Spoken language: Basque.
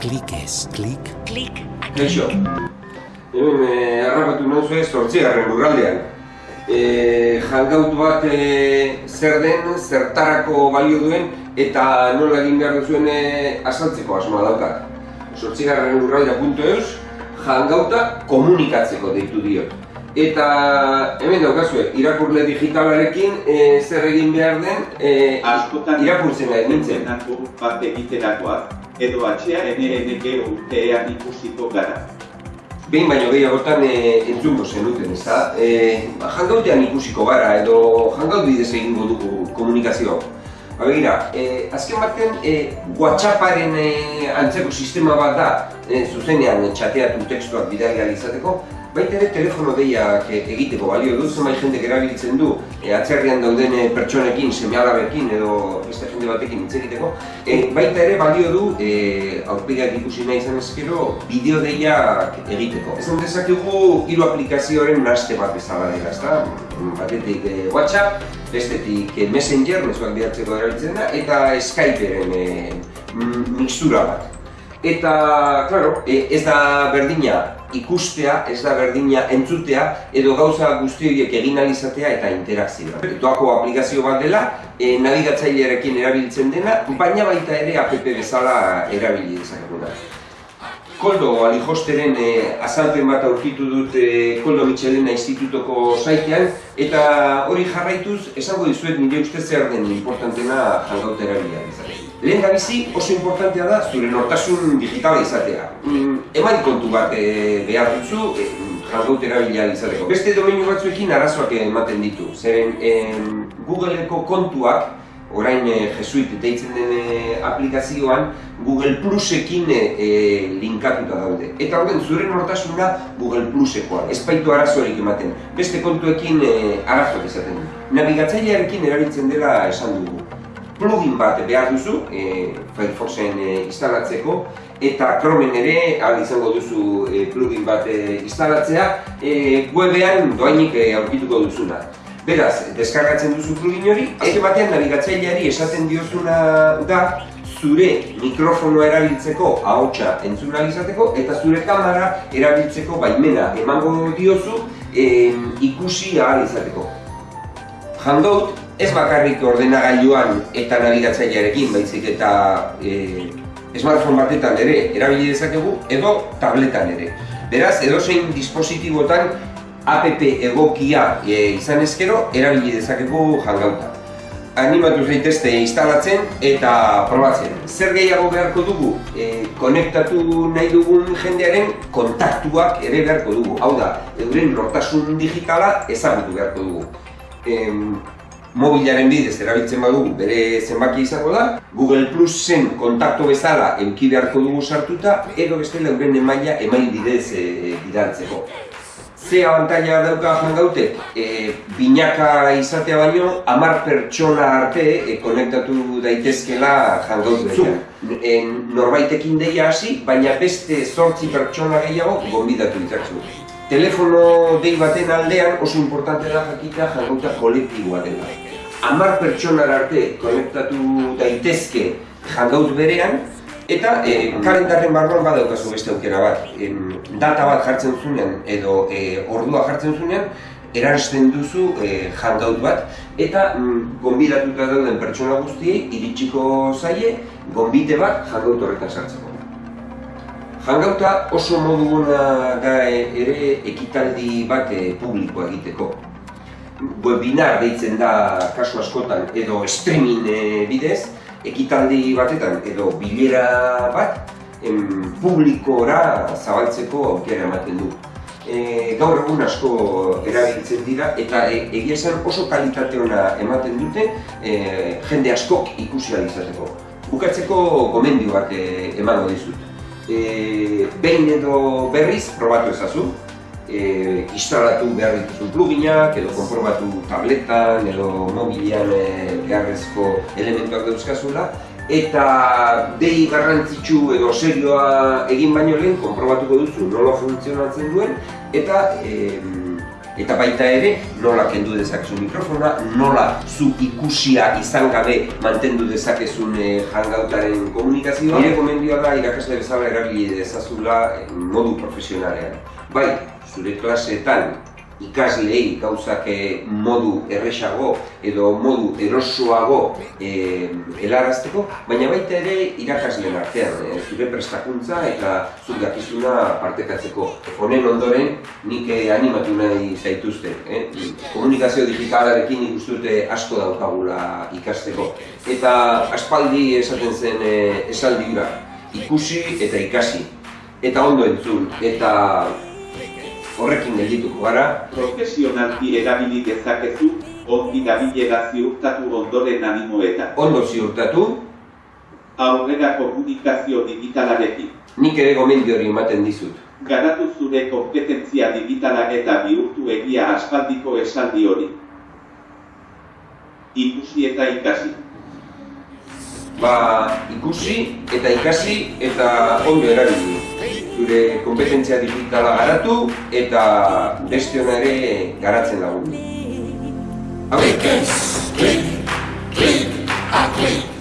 Klik ez, klik. Klik. Kaixo. Hemen eh, harrapatu nauzu ez zortzigarren lurraldean. Eh, hangout bat eh, zer den, zertarako balio duen eta nola egin behar duzuen eh, azaltzeko asmoa daukat. Zortzigarren lurraldea.eus hangouta komunikatzeko deitu diot. Eta hemen daukazue, irakurle digitalarekin eh, zer egin behar den eh, askotan irakurtzen nahi nintzen. Zenako bat egiterakoak edo atxea eneke urtean ikusiko gara. Behin baino gehiagotan e, entzungo zenuten, ez da? E, ba, hangoutean ikusiko gara edo hangout bidez egingo dugu komunikazio. Ba, begira, e, azken baten e, WhatsApparen e, antzeko sistema bat da, e, zuzenean txateatu tekstuak bidali izateko, baita ere telefono deiak e, egiteko balio du, zenbait jendek erabiltzen du e, atzerrian dauden e, pertsonekin, seme-alabekin edo beste jende batekin hitz egiteko, e, baita ere balio du e, aurpegiak ikusi nahi izan ezkero bideo deiak egiteko. Esan dezakegu hiru aplikazioaren naste bat bezala dela, ezta? Batetik e, WhatsApp, bestetik e, Messenger, mezuak bidatzeko erabiltzen da, eta Skyperen e, mm, mixtura bat. Eta, claro, e, ez da berdina ikustea, ez da berdina entzutea, edo gauza guzti horiek egin ahal izatea eta interakzioa. Doako aplikazio bat dela, e, nabigatzailearekin erabiltzen dena, baina baita ere app bezala erabili dezakeguna. Koldo Alijosteren e, azalpen bat aurkitu dut e, Koldo Michelena institutoko saitean eta hori jarraituz esango dizuet nire ustez zer den importantena hangout erabilia izatea. Lehen da bizi oso importantea da zure nortasun digitala izatea. Mm, eman kontu bat e, behar duzu e, hangout erabilia izateko. Beste domeinu batzuekin arazoak ematen ditu. Zeren em, Googleeko kontuak orain e, Jesuit deitzen den e, aplikazioan Google Plusekin e, e, linkatuta daude. Eta horren zure nortasuna Google Plusekoa, ez baitu arazorik ematen. Beste kontuekin e, arazoak esaten du. Nabigatzailearekin erabiltzen dela esan dugu. Plugin bat behar duzu, e, Firefoxen e, instalatzeko, eta Chromen ere ahal izango duzu e, plugin bat e, instalatzea, e, webean doainik e, aurkituko duzuna. Beraz, deskargatzen duzu plugin hori, azken batean nabigatzaileari esaten diozuna da zure mikrofonoa erabiltzeko ahotsa entzun ahal izateko eta zure kamera erabiltzeko baimena emango diozu em, ikusi ahal izateko. Hangout ez bakarrik ordenagailuan eta nabigatzailearekin baizik eta e, smartphone batetan ere erabili dezakegu edo tabletan ere. Beraz, edozein dispositibotan app egokia e, izan ezkero erabili dezakegu hangouta. Animatu zaitezte instalatzen eta probatzen. Zer gehiago beharko dugu? E, konektatu nahi dugun jendearen kontaktuak ere beharko dugu. Hau da, euren nortasun digitala ezagutu beharko dugu. Em, mobilaren bidez erabiltzen badugu bere zenbaki izango da, Google Plusen kontaktu bezala euki beharko dugu sartuta, edo bestela euren emaila email bidez e, bidaltzeko. Ze abantaila dauka hangoutek? E, binaka izatea baino, hamar pertsona arte e, konektatu daitezkela hangout berean. E, norbaitekin deia hasi, baina beste zortzi pertsona gehiago gonbidatu ditzakzu. Telefono dei baten aldean oso importante da jakita hangouta kolektiboa dela. Hamar pertsonara arte konektatu daitezke hangout berean, Eta e, kalendarren barruan badaukazu beste aukera bat. E, data bat jartzen zunean edo e, ordua jartzen zunean, eransten duzu e, hangout bat eta mm, gonbidatuta dauden pertsona guztiei iritsiko zaie gonbite bat hangout horretan sartzeko. Hangouta oso modu ona da ere ekitaldi bat e, publikoa egiteko. Webinar deitzen da kasu askotan edo streaming e, bidez, ekitaldi batetan edo bilera bat em, publikora zabaltzeko aukera ematen du. E, gaur egun asko erabiltzen dira eta e, egia esan oso kalitate ona ematen dute e, jende askok ikusi izateko. Bukatzeko gomendio bat e, emango dizut. E, behin edo berriz probatu ezazu, e, instalatu behar dituzun pluginak, edo konprobatu tabletan, edo mobilean e, beharrezko elementuak dauzkazula, eta dei garrantzitsu edo serioa egin baino lehen konprobatuko duzu nola funtzionatzen duen, eta e, Eta baita ere, nola kendu dezakezu mikrofona, nola zu ikusia izan gabe mantendu dezakezun eh, hangoutaren komunikazioa. Nire komendioa da irakasle bezala erabili dezazula eh, modu profesionalean. Bai, zure klaseetan ikasleei gauzak eh, modu erresago edo modu erosoago eh, helarazteko, baina baita ere irakasleen artean, eh, zure prestakuntza eta zuk dakizuna partekatzeko. Honen ondoren nik animatu nahi zaituzte. Eh? Komunikazio digitalarekin dute asko daukagula ikasteko. Eta aspaldi esaten zen eh, esaldi ikusi eta ikasi. Eta ondo entzun, eta horrekin geldituko gara, Profesionalki erabili dezakezu, ongi dabilela ziurtatu ondoren animoetan. ondo ziurtatu, Aurrera komunikazio digitalarekin. nik ere gomendio hori ematen dizut. Garatu zure kompetentzia digitala eta bihurtu egia aspaldiko esaldi hori. Ikusi eta ikasi. Ba, ikusi eta ikasi eta ondo erabili gure kompetentzia digitala garatu eta beste hona ere garatzen lagundu. Hau, klik, klik, klik, a ah, klik.